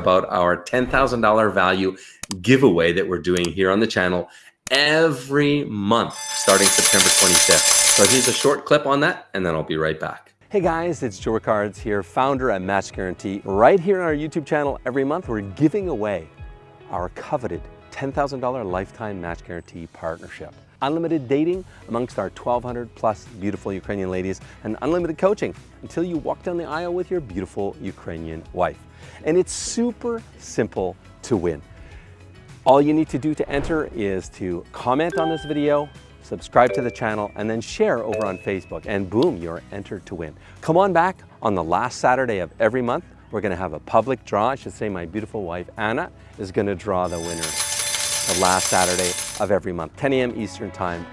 about our $10,000 value giveaway that we're doing here on the channel every month starting September 25th. So here's a short clip on that and then I'll be right back. Hey guys, it's Joe Ricards here, founder at Match Guarantee. Right here on our YouTube channel every month, we're giving away our coveted $10,000 lifetime match guarantee partnership. Unlimited dating amongst our 1,200 plus beautiful Ukrainian ladies and unlimited coaching until you walk down the aisle with your beautiful Ukrainian wife. And it's super simple to win. All you need to do to enter is to comment on this video, subscribe to the channel, and then share over on Facebook. And boom, you're entered to win. Come on back on the last Saturday of every month. We're gonna have a public draw. I should say my beautiful wife, Anna, is gonna draw the winner the last Saturday of every month, 10 a.m. Eastern Time